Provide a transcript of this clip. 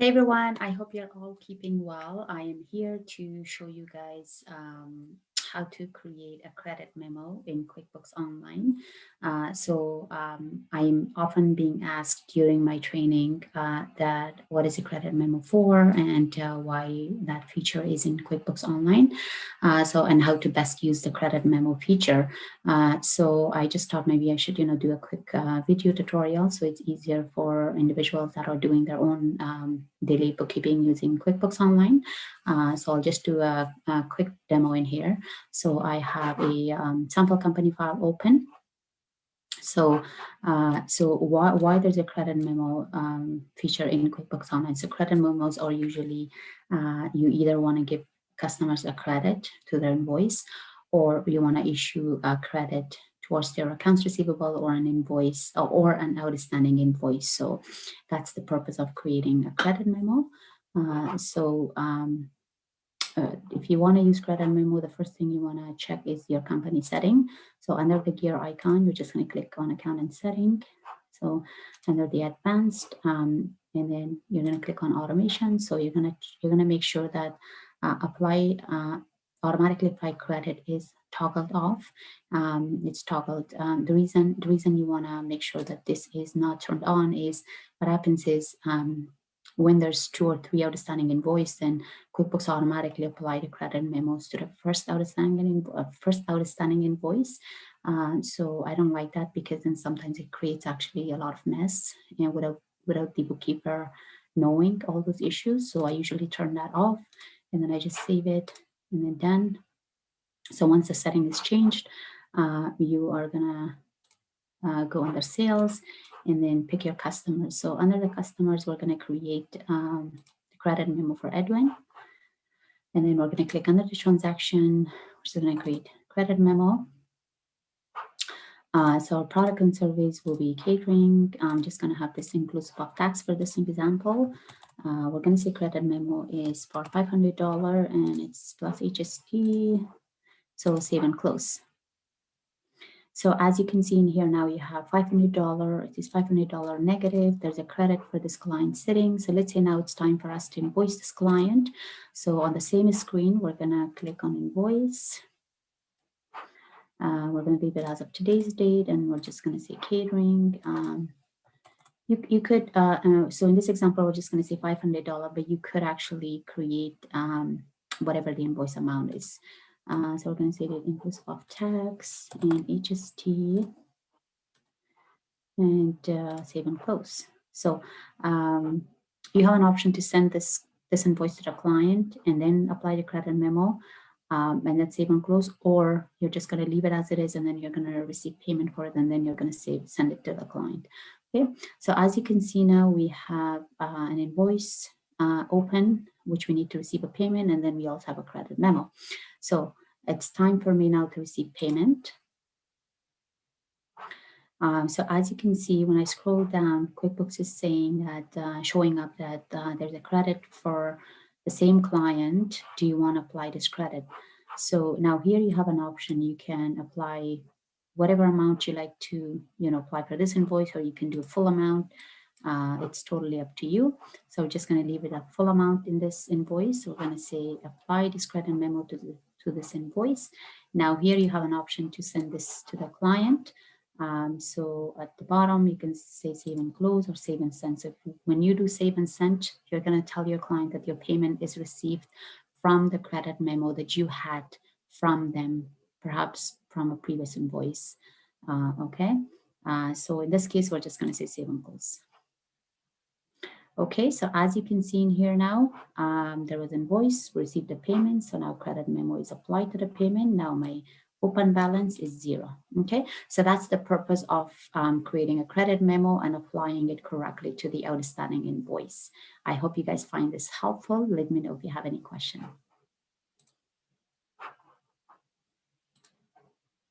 Hey everyone, I hope you're all keeping well. I am here to show you guys um, how to create a credit memo in QuickBooks Online. Uh, so um, I'm often being asked during my training uh, that what is a credit memo for and uh, why that feature is in QuickBooks Online. Uh, so and how to best use the credit memo feature. Uh, so I just thought maybe I should you know do a quick uh, video tutorial so it's easier for individuals that are doing their own um, daily bookkeeping using QuickBooks Online. so I'll just do a, a quick demo in here. So I have a um, sample company file open. So, uh, so why, why there's a credit memo um, feature in QuickBooks Online? So credit memos are usually, uh, you either want to give customers a credit to their invoice, or you want to issue a credit towards their accounts receivable or an invoice or, or an outstanding invoice. So that's the purpose of creating a credit memo. Uh, so um, uh, if you want to use credit memo, the first thing you want to check is your company setting. So under the gear icon, you're just going to click on account and setting. So under the advanced, um, and then you're going to click on automation. So you're going to you're going to make sure that uh, apply uh, automatically apply credit is toggled off. Um, it's toggled. Um, the reason the reason you want to make sure that this is not turned on is what happens is um, when there's two or three outstanding invoices, then QuickBooks automatically apply the credit memos to the first outstanding uh, first outstanding invoice. Uh, so I don't like that because then sometimes it creates actually a lot of mess and without without the bookkeeper knowing all those issues. So I usually turn that off and then I just save it and then done. So once the setting is changed, uh, you are gonna uh, go under sales and then pick your customers. So under the customers, we're to create um, the credit memo for Edwin. And then we're to click under the transaction, which is going to create credit memo. Uh, so our product and service will be catering. I'm just to have this inclusive of tax for this example. Uh, we're going to say credit memo is for $500 and it's plus HST. So save and close. So as you can see in here now, you have $500, it is $500 negative. There's a credit for this client sitting. So let's say now it's time for us to invoice this client. So on the same screen, we're gonna click on invoice. Uh, we're gonna leave it as of today's date and we're just gonna say catering. Um, you, you could, uh, uh, so in this example, we're just gonna say $500, but you could actually create um, whatever the invoice amount is. Uh, so we're going to say that inclusive of tax and HST and uh, save and close. So um, you have an option to send this, this invoice to the client and then apply the credit memo um, and then save and close, or you're just going to leave it as it is and then you're going to receive payment for it and then you're going to save, send it to the client. Okay, so as you can see now, we have uh, an invoice uh, open, which we need to receive a payment, and then we also have a credit memo. So it's time for me now to receive payment. Um, so as you can see, when I scroll down, QuickBooks is saying that, uh, showing up that uh, there's a credit for the same client. Do you want to apply this credit? So now here you have an option. You can apply whatever amount you like to, you know, apply for this invoice, or you can do a full amount. Uh, it's totally up to you. So we're just going to leave it a full amount in this invoice. So we're going to say apply this credit memo to the to this invoice. Now here you have an option to send this to the client. Um, so at the bottom, you can say save and close or save and send. So when you do save and send, you're going to tell your client that your payment is received from the credit memo that you had from them, perhaps from a previous invoice. Uh, okay, uh, so in this case, we're just going to say save and close. Okay, so as you can see in here now, um, there was invoice, received a payment. So now credit memo is applied to the payment. Now my open balance is zero. Okay, so that's the purpose of um, creating a credit memo and applying it correctly to the outstanding invoice. I hope you guys find this helpful. Let me know if you have any questions.